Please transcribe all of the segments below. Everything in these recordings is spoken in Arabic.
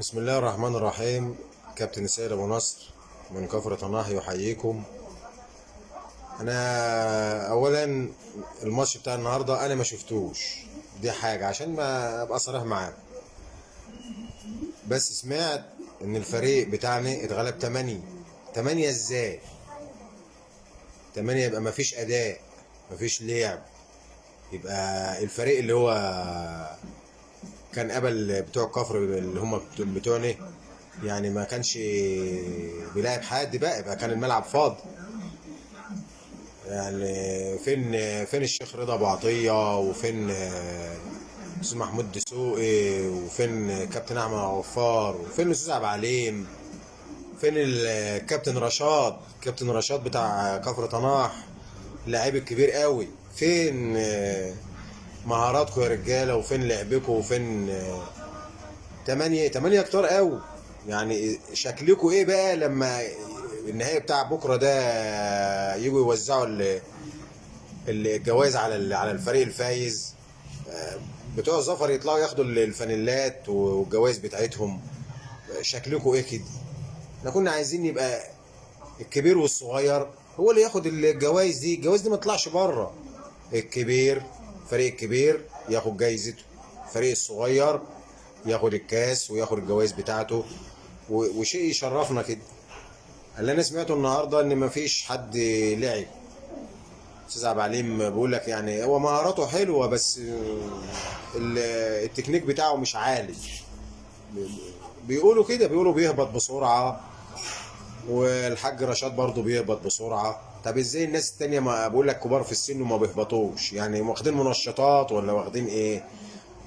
بسم الله الرحمن الرحيم. كابتن سيد أبو نصر من كفر طناح يحييكم. أنا اولا الماتش بتاع النهارده أنا ما شفتوش. دي حاجة عشان ما أبقى صريح معاك. بس سمعت إن الفريق بتاعنا اتغلب 8 8 إزاي؟ 8 يبقى ما فيش أداء ما فيش لعب. يبقى الفريق اللي هو كان قبل بتوع كفر اللي هم بتوعنا يعني ما كانش بيلاعب حد بقى يبقى كان الملعب فاضي. يعني فين فين الشيخ رضا أبو عطية؟ وفين أستاذ محمود دسوقي؟ وفين كابتن أحمد عوفار؟ وفين الأستاذ عبد العليم؟ فين الكابتن رشاد كابتن رشاد بتاع كفر طناح اللاعب الكبير قوي. فين مهاراتكم يا رجالة وفين لعبكم؟ وفين؟ تمانية تمانية كتار قوي. يعني شكلكم إيه بقى لما النهائي بتاع بكرة ده يجوا يوزعوا ال- الجوائز على على الفريق الفايز؟ بتوع الظفر يطلعوا ياخدوا الفانيلات والجوائز بتاعتهم. شكلكم إيه كده؟ إحنا كنا عايزين يبقى الكبير والصغير هو اللي ياخد الجوائز دي. الجوائز دي ما تطلعش بره. الكبير فريق الكبير ياخد جايزته. الفريق الصغير ياخد الكاس وياخد الجوائز بتاعته. وشيء يشرفنا كده اللي أنا سمعته النهارده إن مفيش حد لعب. أستاذ عبد العليم بيقول لك يعني هو مهاراته حلوة بس ال- التكنيك بتاعه مش عالي. بيقولوا كده بيقولوا بيهبط بسرعة. والحاج رشاد برضه بيهبط بسرعة. طب إزاي الناس التانية ما بقول لك كبار في السن وما بيهبطوش؟ يعني واخدين منشطات ولا واخدين إيه؟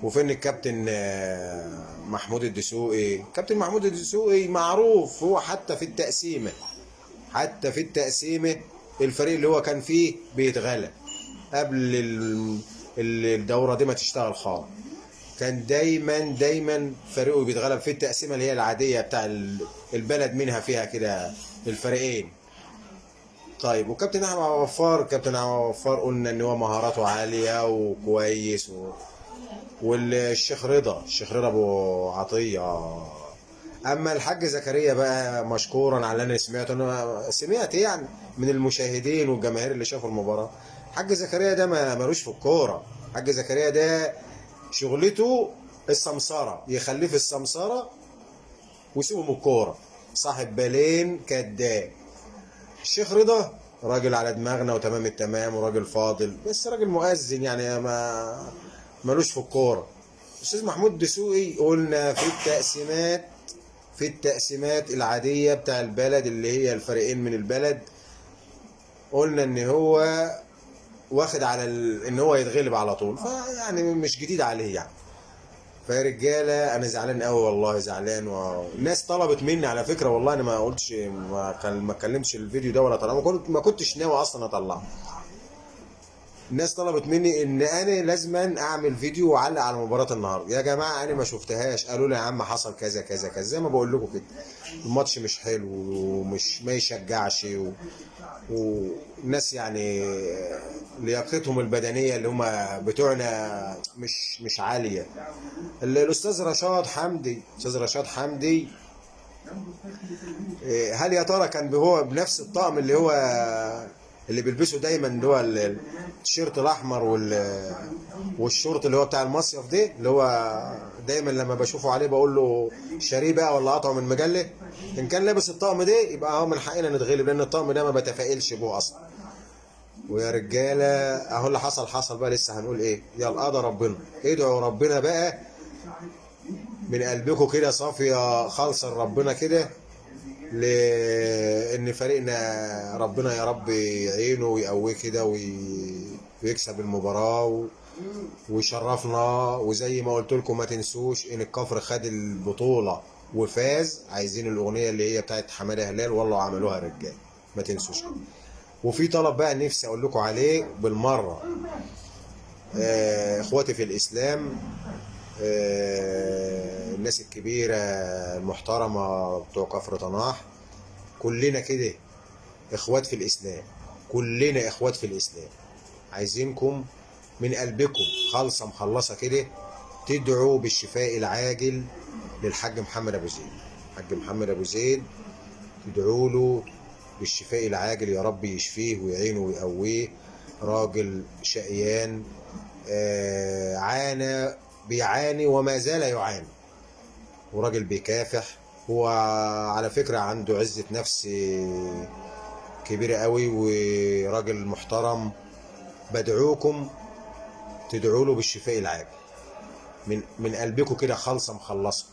وفين الكابتن آه، محمود الدسوقي؟ كابتن محمود الدسوقي معروف هو حتى في التقسيمة حتى في التقسيمة الفريق اللي هو كان فيه بيتغلب قبل ال- ال- الدورة دي ما تشتغل خالص. كان دايما دايما فريقه بيتغلب في التقسيمة اللي هي العادية بتاع ال- البلد منها فيها كده الفريقين. طيب وكابتن أحمد وفار كابتن أحمد وفار قلنا إن هو مهاراته عالية وكويس و... والشيخ رضا الشيخ رضا أبو عطية. أما الحاج زكريا بقى مشكورا على اللي أنا سمعته أنا سمعت يعني من المشاهدين والجماهير اللي شافوا المباراة. الحاج زكريا ده ملوش في الكورة. الحاج زكريا ده شغلته السمسرة يخليه في السمسرة ويسيبه من الكورة. صاحب بالين كداب الشيخ رضا. راجل على دماغنا وتمام التمام وراجل فاضل. بس راجل مؤذن يعني ما ملوش في الكورة. أستاذ محمود دسوقي قلنا في التقسيمات في التقسيمات العادية بتاع البلد اللي هي الفريقين من البلد قلنا إن هو واخد على ال... إن هو يتغلب على طول. فيعني مش جديد عليه يعني. فيا رجالة أنا زعلان قوي والله زعلان والناس طلبت مني على فكرة والله أنا ما قلتش ما اتكلمتش الفيديو ده ولا كنت ما كنتش ناوي أصلا أطلعه. الناس طلبت مني إن أنا لازما أعمل فيديو وأعلق على مباراة النهارده. يا جماعة أنا ما شفتهاش. قالوا لي يا عم حصل كذا كذا كذا. زي ما بقول لكم كده. الماتش مش حلو ومش ما يشجعش و... يعني لياقتهم البدنية اللي هم بتوعنا مش مش عالية. ال- الأستاذ رشاد حمدي أستاذ رشاد حمدي إيه، هل يا ترى كان هو بنفس الطقم اللي هو اللي بيلبسه دايما اللي هو ال- التيشيرت الأحمر وال والشورت اللي هو بتاع المصيف ده اللي هو دايما لما بشوفه عليه بقول له شاريه بقى ولا قطعه من مجلة؟ إن كان لابس الطقم ده يبقى هو من حقنا نتغلب لأن الطقم ده ما بتفائلش بيه أصلا. ويا رجالة أهو اللي حصل حصل بقى لسه هنقول إيه. يلا قضى ربنا. ادعوا ربنا بقى من قلبكم كده صافية خالصة لربنا كده. لأن فريقنا ربنا يا رب يعينه ويقويه كده وي- ويكسب المباراة و... ويشرفنا. وزي ما قلت لكم ما تنسوش إن الكفر خد البطولة وفاز. عايزين الأغنية اللي هي بتاعت حمادة هلال والله عملوها رجال. ما تنسوش. وفي طلب بقى نفسي أقول لكم عليه بالمرة. آه، إخواتي في الإسلام الناس الكبيرة المحترمه بتوع كفر طناح كلنا كده إخوات في الإسلام كلنا إخوات في الإسلام. عايزينكم من قلبكم خالصة مخلصة كده تدعوا بالشفاء العاجل للحاج محمد أبو زيد. الحاج محمد أبو زيد تدعوا له بالشفاء العاجل يا رب يشفيه ويعينه ويقويه. راجل شقيان آه، عانى بيعاني وما زال يعاني. وراجل بيكافح هو على فكرة عنده عزة نفس كبيرة قوي وراجل محترم. بدعوكم تدعوا له بالشفاء العاجل. من من قلبكم كده خالصة مخلصة.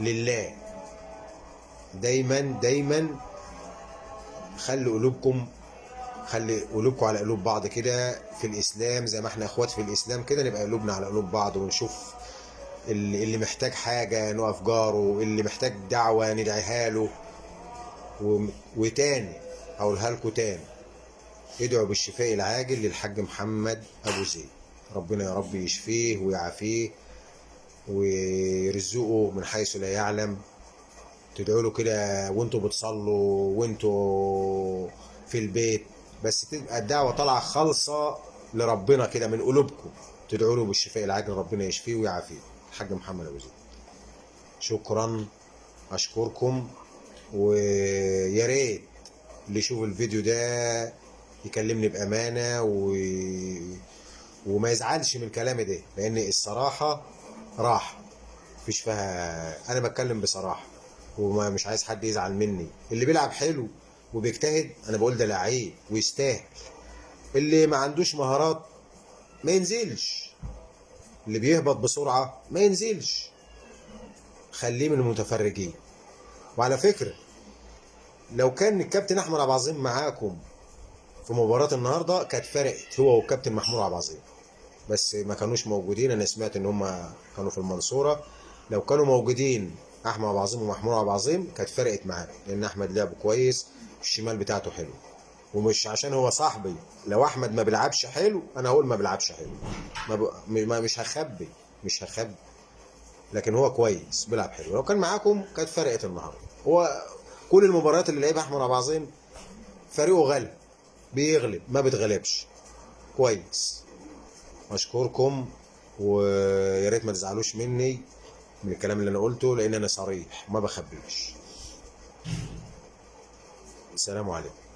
لله. دايما دايما خلي قلوبكم خلي قلوبكم على قلوب بعض كده في الإسلام زي ما إحنا إخوات في الإسلام كده نبقى قلوبنا على قلوب بعض ونشوف اللي محتاج حاجة نقف جاره اللي محتاج دعوة ندعيها له. وتاني هقولها لكم تاني ادعوا بالشفاء العاجل للحاج محمد أبو زيد. ربنا يا رب يشفيه ويعافيه ويرزقه من حيث لا يعلم. تدعوا له كده وانتوا بتصلوا وانتوا في البيت. بس تبقى الدعوة طالعة خالصة لربنا كده من قلوبكم. تدعوا له بالشفاء العاجل ربنا يشفيه ويعافيه. الحاج محمد أبو زيد. شكرا. أشكركم. ويا ريت اللي يشوف الفيديو ده يكلمني بأمانة و... وما يزعلش من كلامي ده. لأن الصراحة راحه مفيش فيها أنا بتكلم بصراحة. وما مش عايز حد يزعل مني. اللي بيلعب حلو وبيجتهد. أنا بقول ده لعيب ويستاهل. اللي ما عندوش مهارات ما ينزلش. اللي بيهبط بسرعة ما ينزلش. خليه من المتفرجين. وعلى فكرة لو كان الكابتن أحمد عبد العظيم معاكم في مباراة النهارده كانت فرقت هو والكابتن محمود عبد العظيم. بس ما كانوش موجودين. أنا سمعت إن هم كانوا في المنصورة. لو كانوا موجودين احمد عبد العظيم ومحمود عبد العظيم كانت فرقت معانا لأن أحمد لعب كويس الشمال بتاعته حلو. ومش عشان هو صاحبي لو أحمد ما بيلعبش حلو أنا هقول ما بيلعبش حلو. ما, ب... ما مش هخبي مش هخبي. لكن هو كويس بيلعب حلو. لو كان معاكم كانت فرقت النهارده. هو كل المباريات اللي لعبها أحمد عبد العظيم فريقه غلب بيغلب ما بتغلبش كويس. أشكركم ويا ريت ما تزعلوش مني. من الكلام اللي أنا قلته لأن أنا صريح ما بخبيش. السلام عليكم.